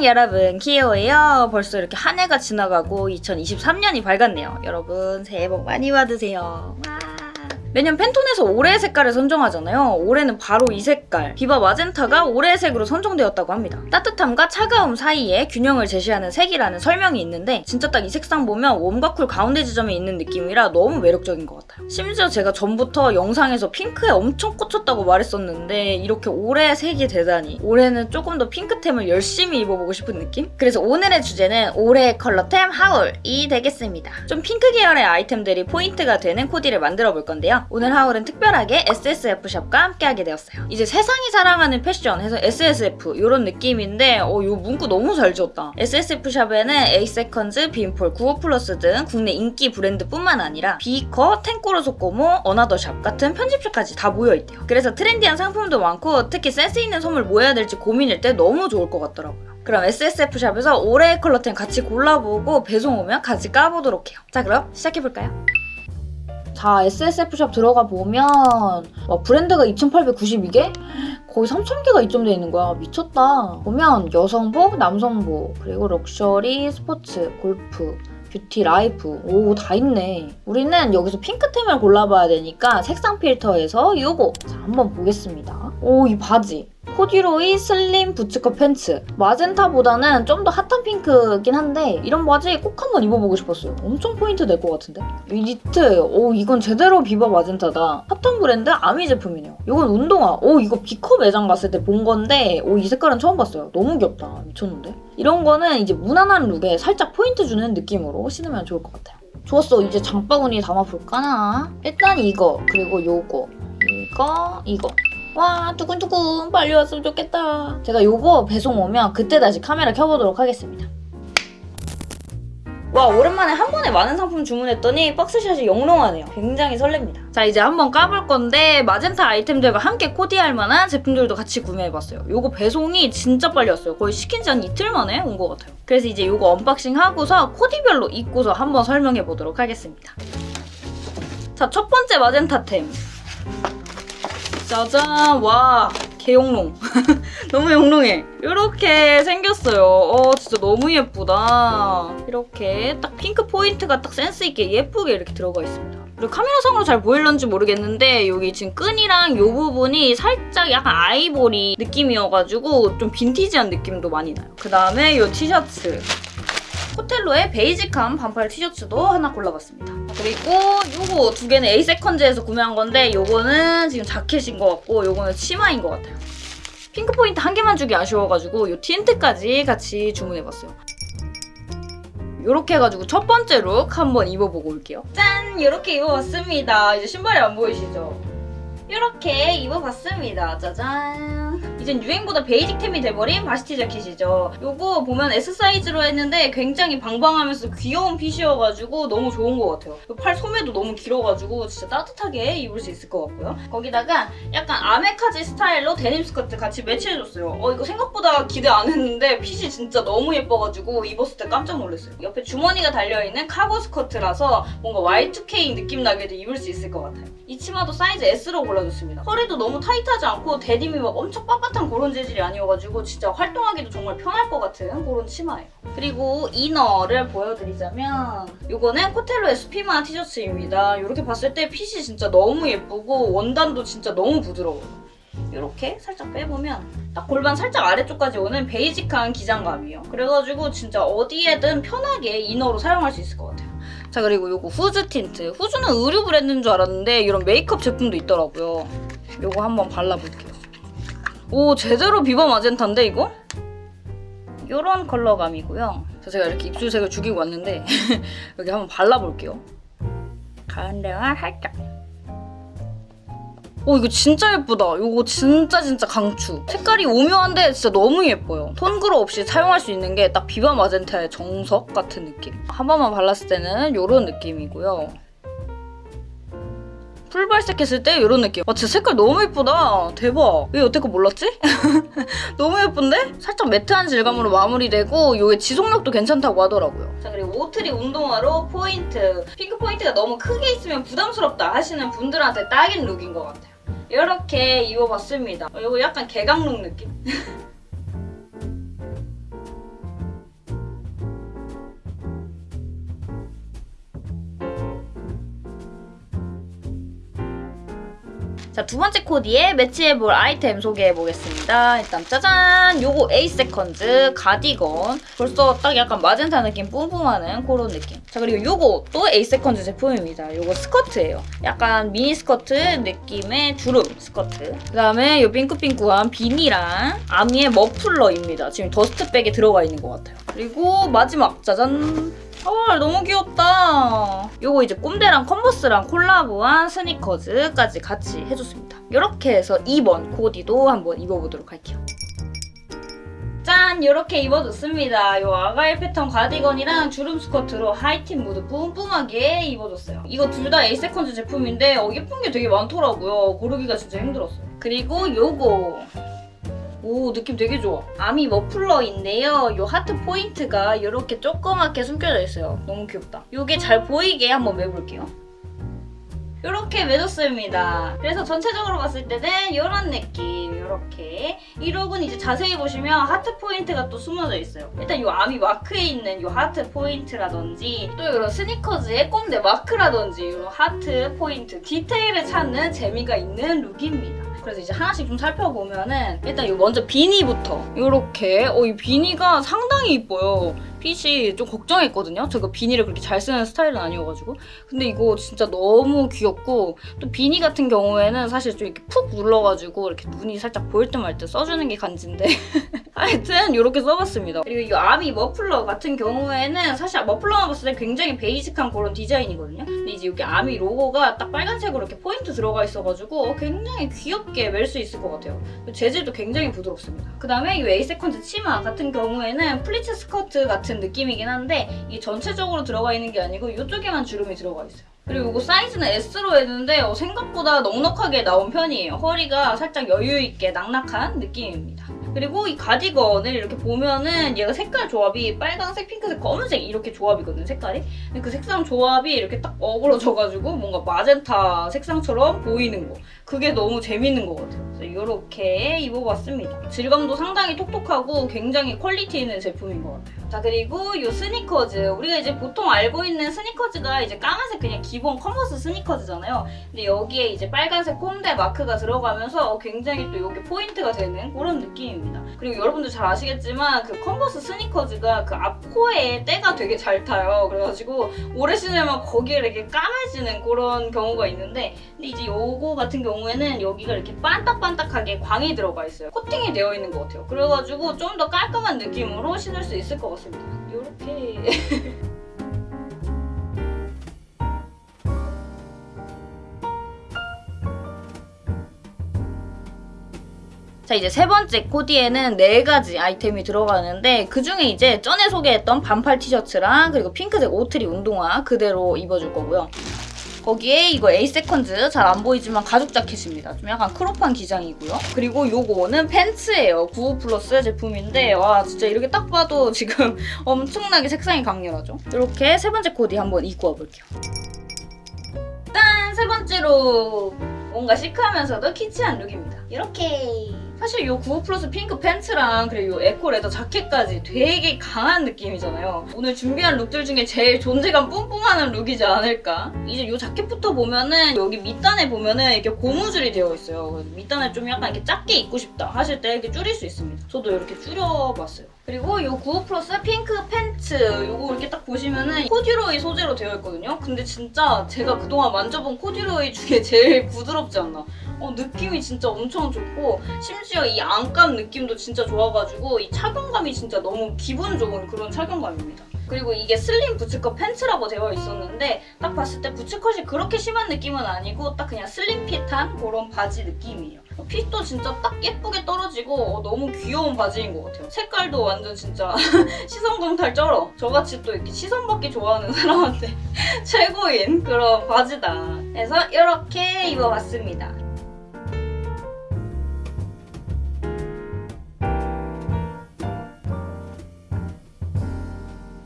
안녕 여러분. 키오예요. 벌써 이렇게 한 해가 지나가고 2023년이 밝았네요. 여러분 새해 복 많이 받으세요. 와. 매년 Pantone에서 올해의 색깔을 선정하잖아요. 올해는 바로 이 색깔, Viva Magenta가 올해의 색으로 선정되었다고 합니다. 따뜻함과 차가움 사이에 균형을 제시하는 색이라는 설명이 있는데 진짜 딱 이 색상 보면 warm과 cool 가운데 지점에 있는 느낌이라 너무 매력적인 것 같아요. 심지어 제가 전부터 영상에서 핑크에 엄청 꽂혔다고 말했었는데 이렇게 올해의 색이 되다니 올해는 조금 더 핑크템을 열심히 입어보고 싶은 느낌? 그래서 오늘의 주제는 올해의 컬러템 haul이 되겠습니다. 좀 핑크 계열의 아이템들이 포인트가 되는 코디를 만들어 볼 건데요. 오늘 haul은 특별하게 SSF샵과 함께하게 되었어요. 이제 세상이 사랑하는 패션 해서 SSF 이런 느낌인데 어, 이 문구 너무 잘 지었다. SSF샵에는 에이세컨즈, 빈폴, 구호플러스 등 국내 인기 브랜드뿐만 아니라 비커, 텐꼬르소꼬모, 어나더샵 같은 편집샵까지 다 모여있대요. 그래서 트렌디한 상품도 많고 특히 센스 있는 선물 뭐 해야 될지 고민일 때 너무 좋을 것 같더라고요. 그럼 SSF샵에서 올해의 컬러템 같이 골라보고 배송 오면 같이 까보도록 해요. 자 그럼 시작해볼까요? 자, SSF샵 들어가 보면 와, 브랜드가 2,892개? 거의 3,000개가 입점되어 있는 거야. 미쳤다. 보면 여성복, 남성복, 그리고 럭셔리, 스포츠, 골프, 뷰티, 라이프 오 다 있네. 우리는 여기서 핑크템을 골라봐야 되니까 색상 필터에서 이거 자 한번 보겠습니다. 오 이 바지 코듀로이 슬림 부츠컷 팬츠. 마젠타보다는 좀 더 핫한 핑크긴 한데 이런 바지 꼭 한번 입어보고 싶었어요. 엄청 포인트 될 것 같은데? 이 니트 오 이건 제대로 비바 마젠타다. 핫한 브랜드 아미 제품이네요. 이건 운동화. 오 이거 비커 매장 갔을 때 본 건데 오 이 색깔은 처음 봤어요. 너무 귀엽다. 미쳤는데? 이런 거는 이제 무난한 룩에 살짝 포인트 주는 느낌으로 신으면 좋을 것 같아요. 좋았어. 이제 장바구니 담아볼까나? 일단 이거 그리고 요거 이거 이거 와 두근두근. 빨리 왔으면 좋겠다. 제가 요거 배송 오면 그때 다시 카메라 켜보도록 하겠습니다. 와 오랜만에 한 번에 많은 상품 주문했더니 박스샷이 영롱하네요. 굉장히 설렙니다. 자 이제 한번 까볼 건데 마젠타 아이템들과 함께 코디할 만한 제품들도 같이 구매해봤어요. 요거 배송이 진짜 빨리 왔어요. 거의 시킨 지 한 이틀 만에 온 것 같아요. 그래서 이제 요거 언박싱 하고서 코디별로 입고서 한번 설명해보도록 하겠습니다. 자 첫 번째 마젠타템 짜잔. 와 개영롱. 너무 영롱해. 이렇게 생겼어요. 어 진짜 너무 예쁘다. 이렇게 딱 핑크 포인트가 딱 센스있게 예쁘게 이렇게 들어가 있습니다. 그리고 카메라상으로 잘 보일런지 모르겠는데 여기 지금 끈이랑 이 부분이 살짝 약간 아이보리 느낌이어가지고 좀 빈티지한 느낌도 많이 나요. 그 다음에 이 티셔츠 코텔로의 베이직한 반팔 티셔츠도 하나 골라봤습니다. 그리고 요거 두 개는 에이세컨즈에서 구매한 건데 요거는 지금 자켓인 것 같고 요거는 치마인 것 같아요. 핑크 포인트 한 개만 주기 아쉬워가지고 요 틴트까지 같이 주문해봤어요. 이렇게 해가지고 첫 번째 룩 한번 입어보고 올게요. 짠! 이렇게 입어봤습니다. 이제 신발이 안 보이시죠? 이렇게 입어봤습니다. 짜잔! 이젠 유행보다 베이직템이 돼버린 바시티 자켓이죠. 요거 보면 S 사이즈로 했는데 굉장히 방방하면서 귀여운 핏이어가지고 너무 좋은 것 같아요. 팔 소매도 너무 길어가지고 진짜 따뜻하게 입을 수 있을 것 같고요. 거기다가 약간 아메카지 스타일로 데님 스커트 같이 매치해줬어요. 어 이거 생각보다 기대 안 했는데 핏이 진짜 너무 예뻐가지고 입었을 때 깜짝 놀랐어요. 옆에 주머니가 달려있는 카고 스커트라서 뭔가 Y2K 느낌 나게도 입을 수 있을 것 같아요. 이 치마도 사이즈 S로 골라줬습니다. 허리도 너무 타이트하지 않고 데님이 막 엄청 빳빳 한 그런 재질이 아니어가지고 진짜 활동하기도 정말 편할 것 같은 그런 치마예요. 그리고 이너를 보여드리자면 이거는 코텔로의 수피마 티셔츠입니다. 이렇게 봤을 때 핏이 진짜 너무 예쁘고 원단도 진짜 너무 부드러워요. 이렇게 살짝 빼보면 딱 골반 살짝 아래쪽까지 오는 베이직한 기장감이에요. 그래가지고 진짜 어디에든 편하게 이너로 사용할 수 있을 것 같아요. 자 그리고 이거 후즈 틴트. 후즈는 의류 브랜드인 줄 알았는데 이런 메이크업 제품도 있더라고요. 이거 한번 발라볼게요. 오 제대로 비버 마젠타인데 이거? 이런 컬러감이고요. 그래서 제가 이렇게 입술색을 죽이고 왔는데 여기 한번 발라볼게요. 가운데만 살짝. 오 이거 진짜 예쁘다. 이거 진짜 진짜 강추. 색깔이 오묘한데 진짜 너무 예뻐요. 톤그로 없이 사용할 수 있는 게 딱 비바 마젠타의 정석 같은 느낌. 한 번만 발랐을 때는 이런 느낌이고요. 풀발색했을 때 이런 느낌. 와 진짜 색깔 너무 예쁘다. 대박. 왜 여태껏 몰랐지? 너무 예쁜데? 살짝 매트한 질감으로 마무리되고 이게 지속력도 괜찮다고 하더라고요. 자 그리고 오트리 운동화로 포인트. 핑크 포인트가 너무 크게 있으면 부담스럽다 하시는 분들한테 딱인 룩인 것 같아요. 이렇게 입어봤습니다. 어, 이거 약간 개강룩 느낌? 자, 두 번째 코디에 매치해볼 아이템 소개해보겠습니다. 일단 짜잔! 요거 에이세컨즈 가디건. 벌써 딱 약간 마젠타 느낌 뿜뿜하는 그런 느낌. 자, 그리고 요거 또 에이세컨즈 제품입니다. 요거 스커트예요. 약간 미니 스커트 느낌의 주름 스커트. 그 다음에 요 핑크핑크한 비니랑 아미의 머플러입니다. 지금 더스트백에 들어가 있는 것 같아요. 그리고 마지막 짜잔! 아 너무 귀엽다. 요거 이제 꼼데랑 컨버스랑 콜라보한 스니커즈까지 같이 해줬습니다. 이렇게 해서 2번 코디도 한번 입어보도록 할게요. 짠! 이렇게 입어줬습니다. 요 아가일 패턴 가디건이랑 주름 스커트로 하이틴 무드 뿜뿜하게 입어줬어요. 이거 둘 다 에이세컨즈 제품인데 어, 예쁜 게 되게 많더라고요. 고르기가 진짜 힘들었어요. 그리고 요거 오 느낌 되게 좋아. 아미 머플러인데요. 요 하트 포인트가 이렇게 조그맣게 숨겨져 있어요. 너무 귀엽다. 요게 잘 보이게 한번 매볼게요. 이렇게 매줬습니다. 그래서 전체적으로 봤을 때는 이런 느낌 이렇게. 이 룩은 이제 자세히 보시면 하트 포인트가 또 숨어져 있어요. 일단 이 아미 마크에 있는 이 하트 포인트라든지 또 이런 스니커즈의 꼼데 마크라든지 이런 하트 포인트 디테일을 찾는 재미가 있는 룩입니다 그래서 이제 하나씩 좀 살펴보면은 일단 이 먼저 비니부터. 이렇게. 어 이 비니가 상당히 이뻐요 핏이 좀 걱정했거든요. 제가 비니를 그렇게 잘 쓰는 스타일은 아니어가지고. 근데 이거 진짜 너무 귀엽고 또 비니 같은 경우에는 사실 좀 이렇게 푹 눌러가지고 이렇게 눈이 살짝 보일 듯말듯 써주는 게 간지인데. 하여튼 이렇게 써봤습니다. 그리고 이 아미 머플러 같은 경우에는 사실 머플러만 봤을 때 굉장히 basic한 그런 디자인이거든요. 근데 이제 여기 아미 로고가 딱 빨간색으로 이렇게 포인트 들어가 있어가지고 굉장히 귀엽게 멜 수 있을 것 같아요. 재질도 굉장히 부드럽습니다. 그 다음에 이 에이세컨즈 치마 같은 경우에는 플리츠 스커트 같은 느낌이긴 한데 이게 전체적으로 들어가 있는 게 아니고 이쪽에만 주름이 들어가 있어요 그리고 이거 사이즈는 S로 했는데 어, 생각보다 넉넉하게 나온 편이에요. 허리가 살짝 여유있게 낙낙한 느낌입니다. 그리고 이 가디건을 이렇게 보면은 얘가 색깔 조합이 빨강색, 핑크색, 검은색 이렇게 조합이거든요, 색깔이. 근데 그 색상 조합이 이렇게 딱 어우러져가지고 뭔가 마젠타 색상처럼 보이는 거. 그게 너무 재밌는 것 같아요. 그래서 이렇게 입어봤습니다. 질감도 상당히 톡톡하고 굉장히 퀄리티 있는 제품인 것 같아요. 자 그리고 이 스니커즈 우리가 이제 보통 알고 있는 스니커즈가 이제 까만색 그냥 기본 컨버스 스니커즈잖아요. 근데 여기에 이제 빨간색 꼼데 마크가 들어가면서 굉장히 또 이게 포인트가 되는 그런 느낌입니다. 그리고 여러분들 잘 아시겠지만 그 컨버스 스니커즈가 그 앞코에 때가 되게 잘 타요. 그래가지고 오래 신으면 거기에 이렇게 까매지는 그런 경우가 있는데 근데 이제 요거 같은 경우에는 여기가 이렇게 반딱반딱하게 광이 들어가 있어요. 코팅이 되어 있는 것 같아요. 그래가지고 좀 더 깔끔한 느낌으로 신을 수 있을 것 같 습니다. 이렇게 자 이제 세 번째 코디에는 네 가지 아이템이 들어가는데 그 중에 이제 전에 소개했던 반팔 티셔츠랑 그리고 핑크색 오트리 운동화 그대로 입어줄 거고요. 거기에 이거 에이세컨즈 잘 안 보이지만 가죽 자켓입니다. 좀 약간 crop한 기장이고요. 그리고 요거는 팬츠예요. 95 플러스 제품인데 와 진짜 이렇게 딱 봐도 지금 엄청나게 색상이 강렬하죠. 이렇게 세 번째 코디 한번 입고 와볼게요. 짠! 세 번째로 뭔가 시크하면서도 키치한 룩입니다. 이렇게 사실 이95 플러스 핑크 팬츠랑 그리고 이 eco leather 자켓까지 되게 강한 느낌이잖아요. 오늘 준비한 룩들 중에 제일 존재감 뿜뿜하는 룩이지 않을까? 이제 이 자켓부터 보면은 여기 밑단에 보면은 이렇게 고무줄이 되어 있어요. 밑단을 좀 약간 이렇게 작게 입고 싶다 하실 때 이렇게 줄일 수 있습니다. 저도 이렇게 줄여봤어요. 그리고 이95 플러스 핑크 팬츠 이거 이렇게 딱 보시면은 코듀로이 소재로 되어 있거든요. 근데 진짜 제가 그동안 만져본 코듀로이 중에 제일 부드럽지 않나. 어, 느낌이 진짜 엄청 좋고 심지어 이 안감 느낌도 진짜 좋아가지고 이 착용감이 진짜 너무 기분 좋은 그런 착용감입니다. 그리고 이게 슬림 부츠컷 팬츠라고 되어 있었는데 딱 봤을 때 부츠컷이 그렇게 심한 느낌은 아니고 딱 그냥 슬림 핏한 그런 바지 느낌이에요. 핏도 진짜 딱 예쁘게 떨어지고 어, 너무 귀여운 바지인 것 같아요. 색깔도 완전 진짜 시선강탈 쩔어. 저같이 또 이렇게 시선 받기 좋아하는 사람한테 최고인 그런 바지다. 그래서 이렇게 입어봤습니다.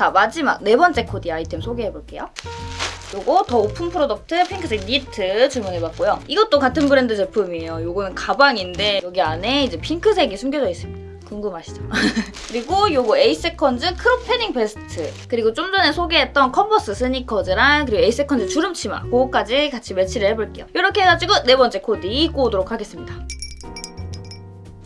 자 마지막 네 번째 코디 아이템 소개해볼게요. 요거 더 오픈 프로덕트 핑크색 니트 주문해봤고요. 이것도 같은 브랜드 제품이에요. 요거는 가방인데 여기 안에 이제 핑크색이 숨겨져 있습니다. 궁금하시죠? 그리고 요거 에이세컨즈 crop 패딩 베스트 그리고 좀 전에 소개했던 컨버스 스니커즈랑 그리고 에이세컨즈 주름 치마 그거까지 같이 매치를 해볼게요. 이렇게 해가지고 네 번째 코디 입고 오도록 하겠습니다.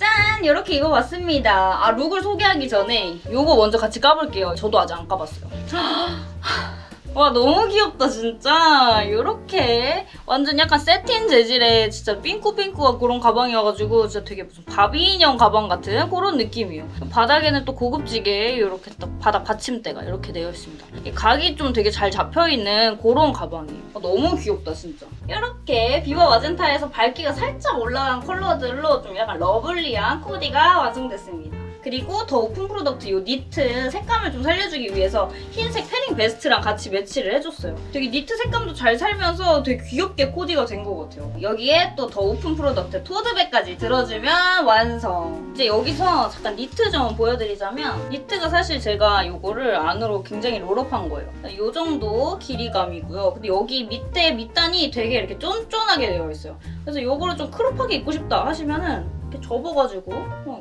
짠! 이렇게 입어봤습니다. 아 룩을 소개하기 전에 요거 먼저 같이 까볼게요. 저도 아직 안 까봤어요. 와 너무 귀엽다 진짜. 이렇게 완전 약간 새틴 재질의 진짜 삥꾸삥꾸한 그런 가방이어가지고 진짜 되게 무슨 바비 인형 가방 같은 그런 느낌이에요. 바닥에는 또 고급지게 이렇게 딱 바닥 받침대가 이렇게 되어 있습니다. 이 각이 좀 되게 잘 잡혀있는 그런 가방이에요. 아, 너무 귀엽다 진짜. 이렇게 비바 마젠타에서 밝기가 살짝 올라간 컬러들로 좀 약간 lovely한 코디가 완성됐습니다 그리고 더 오픈 프로덕트 이 니트 색감을 좀 살려주기 위해서 흰색 패딩 베스트랑 같이 매치를 해줬어요. 되게 니트 색감도 잘 살면서 되게 귀엽게 코디가 된 것 같아요. 여기에 또더 오픈 프로덕트 토트백까지 들어주면 완성. 이제 여기서 잠깐 니트 좀 보여드리자면 니트가 사실 제가 이거를 안으로 굉장히 roll-up한 거예요. 이 정도 길이감이고요. 근데 여기 밑에 밑단이 되게 이렇게 쫀쫀하게 되어 있어요. 그래서 이거를 좀 crop하게 입고 싶다 하시면은 이렇게 접어가지고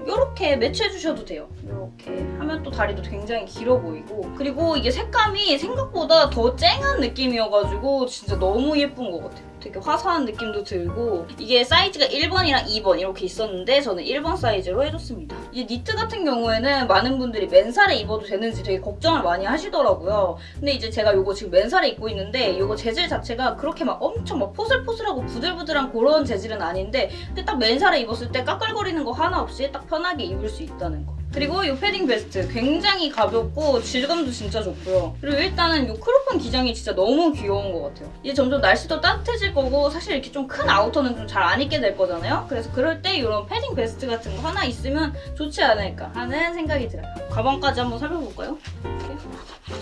이렇게 매치해 주셔도 돼요. 이렇게 하면 또 다리도 굉장히 길어 보이고 그리고 이게 색감이 생각보다 더 쨍한 느낌이어가지고 진짜 너무 예쁜 것 같아요. 되게 화사한 느낌도 들고 이게 사이즈가 1번이랑 2번 이렇게 있었는데 저는 1번 사이즈로 해줬습니다. 이 니트 같은 경우에는 많은 분들이 맨살에 입어도 되는지 되게 걱정을 많이 하시더라고요. 근데 이제 제가 이거 지금 맨살에 입고 있는데 이거 재질 자체가 그렇게 막 엄청 막 포슬포슬하고 부들부들한 그런 재질은 아닌데 근데 딱 맨살에 입었을 때 까끌거리는 거 하나 없이 딱 편하게 입을 수 있다는 거. 그리고 이 패딩 베스트 굉장히 가볍고 질감도 진짜 좋고요. 그리고 일단은 이 크롭한 기장이 진짜 너무 귀여운 것 같아요. 이제 점점 날씨도 따뜻해질 거고 사실 이렇게 좀 큰 아우터는 좀 잘 안 입게 될 거잖아요. 그래서 그럴 때 이런 패딩 베스트 같은 거 하나 있으면 좋지 않을까 하는 생각이 들어요. 가방까지 한번 살펴볼까요?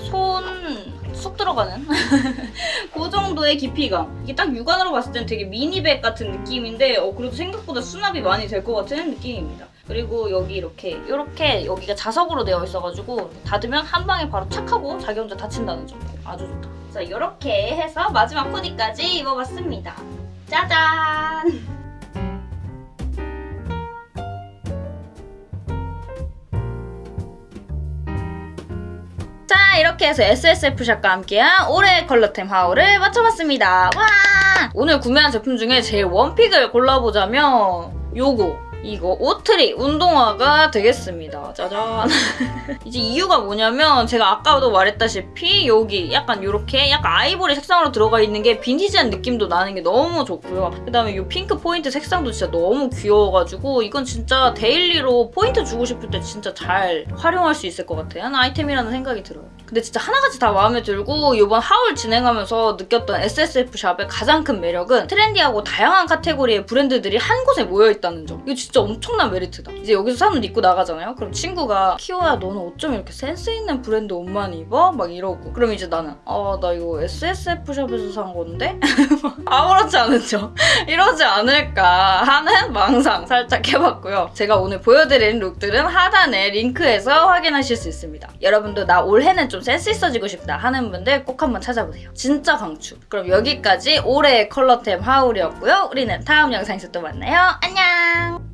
손쑥 들어가는 그 정도의 깊이감. 이게 딱 육안으로 봤을 땐 되게 미니백 같은 느낌인데 어, 그래도 생각보다 수납이 많이 될 것 같은 느낌입니다. 그리고 여기 이렇게 이렇게 여기가 자석으로 되어 있어가지고 닫으면 한 방에 바로 착 하고 자기 혼자 닫힌다는 점 아주 좋다. 자 이렇게 해서 마지막 코디까지 입어봤습니다. 짜잔! 자 이렇게 해서 SSF샵과 함께한 올해의 컬러템 haul을 마쳐봤습니다. 와! 오늘 구매한 제품 중에 제일 one pick을 골라보자면 요거 이거 오트리 운동화가 되겠습니다. 짜잔. 이제 이유가 뭐냐면 제가 아까도 말했다시피 여기 약간 이렇게 약간 아이보리 색상으로 들어가 있는 게 빈티지한 느낌도 나는 게 너무 좋고요. 그다음에 이 핑크 포인트 색상도 진짜 너무 귀여워가지고 이건 진짜 daily로 포인트 주고 싶을 때 진짜 잘 활용할 수 있을 것 같아요. 아이템이라는 생각이 들어요. 근데 진짜 하나같이 다 마음에 들고 이번 haul 진행하면서 느꼈던 SSF 샵의 가장 큰 매력은 trendy하고 다양한 카테고리의 브랜드들이 한 곳에 모여있다는 점. 이거 진짜 엄청난 메리트다. 이제 여기서 사는 옷 입고 나가잖아요. 그럼 친구가 키오야 너는 어쩜 이렇게 센스 있는 브랜드 옷만 입어? 막 이러고. 그럼 이제 나는 아 나 이거 SSF 샵에서 산 건데? 아무렇지 않은 척. 이러지 않을까 하는 망상 살짝 해봤고요. 제가 오늘 보여드린 룩들은 하단에 링크에서 확인하실 수 있습니다. 여러분도 나 올해는 좀 센스 있어지고 싶다 하는 분들 꼭 한번 찾아보세요. 진짜 강추. 그럼 여기까지 올해의 컬러템 haul이었고요. 우리는 다음 영상에서 또 만나요. 안녕!